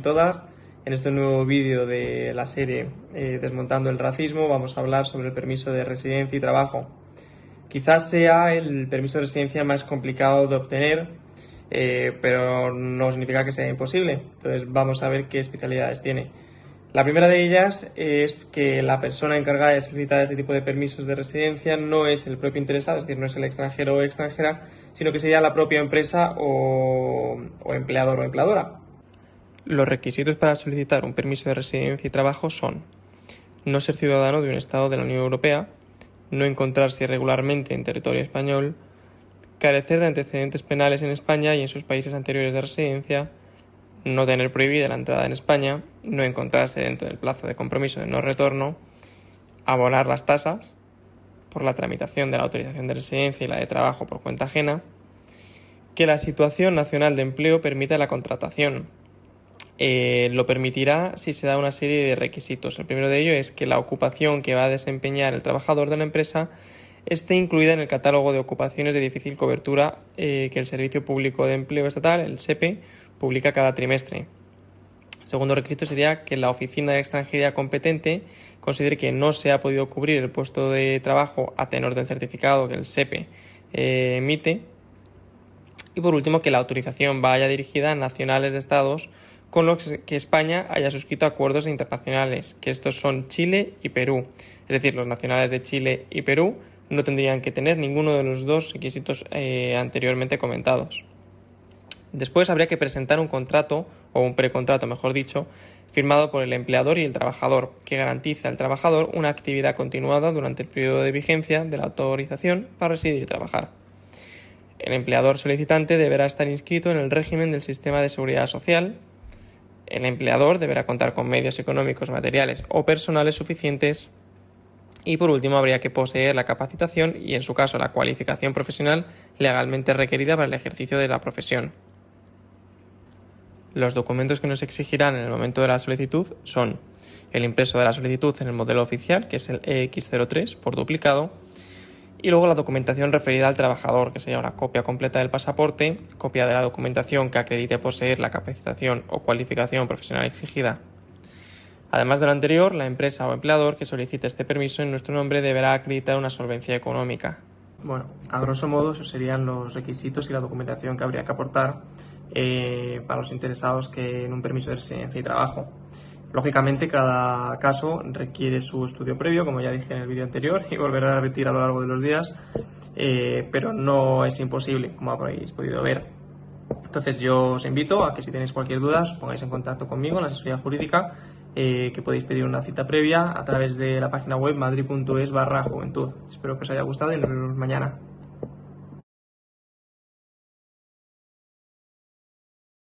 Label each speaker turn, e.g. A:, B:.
A: todas. En este nuevo vídeo de la serie eh, Desmontando el racismo vamos a hablar sobre el permiso de residencia y trabajo. Quizás sea el permiso de residencia más complicado de obtener, eh, pero no significa que sea imposible. Entonces vamos a ver qué especialidades tiene. La primera de ellas es que la persona encargada de solicitar este tipo de permisos de residencia no es el propio interesado, es decir, no es el extranjero o extranjera, sino que sería la propia empresa o, o empleador o empleadora. Los requisitos para solicitar un permiso de residencia y trabajo son no ser ciudadano de un Estado de la Unión Europea, no encontrarse irregularmente en territorio español, carecer de antecedentes penales en España y en sus países anteriores de residencia, no tener prohibida la entrada en España, no encontrarse dentro del plazo de compromiso de no retorno, abonar las tasas por la tramitación de la autorización de residencia y la de trabajo por cuenta ajena, que la situación nacional de empleo permita la contratación, eh, lo permitirá si se da una serie de requisitos. El primero de ellos es que la ocupación que va a desempeñar el trabajador de la empresa esté incluida en el catálogo de ocupaciones de difícil cobertura eh, que el Servicio Público de Empleo Estatal, el SEPE, publica cada trimestre. El segundo requisito sería que la oficina de extranjería competente considere que no se ha podido cubrir el puesto de trabajo a tenor del certificado que el SEPE eh, emite. Y por último, que la autorización vaya dirigida a nacionales de estados con los que España haya suscrito acuerdos internacionales, que estos son Chile y Perú. Es decir, los nacionales de Chile y Perú no tendrían que tener ninguno de los dos requisitos eh, anteriormente comentados. Después habría que presentar un contrato, o un precontrato mejor dicho, firmado por el empleador y el trabajador, que garantiza al trabajador una actividad continuada durante el periodo de vigencia de la autorización para residir y trabajar. El empleador solicitante deberá estar inscrito en el régimen del sistema de seguridad social, el empleador deberá contar con medios económicos, materiales o personales suficientes y por último habría que poseer la capacitación y en su caso la cualificación profesional legalmente requerida para el ejercicio de la profesión. Los documentos que nos exigirán en el momento de la solicitud son el impreso de la solicitud en el modelo oficial, que es el EX03 por duplicado, y luego la documentación referida al trabajador, que sería una copia completa del pasaporte, copia de la documentación que acredite poseer la capacitación o cualificación profesional exigida. Además de lo anterior, la empresa o empleador que solicite este permiso en nuestro nombre deberá acreditar una solvencia económica. Bueno, a grosso modo esos serían los requisitos y la documentación que habría que aportar eh, para los interesados que en un permiso de residencia y trabajo. Lógicamente, cada caso requiere su estudio previo, como ya dije en el vídeo anterior, y volveré a repetir a lo largo de los días, eh, pero no es imposible, como habréis podido ver. Entonces, yo os invito a que si tenéis cualquier duda, os pongáis en contacto conmigo en la asesoría jurídica, eh, que podéis pedir una cita previa a través de la página web madrid.es barra juventud. Espero que os haya gustado y nos vemos mañana.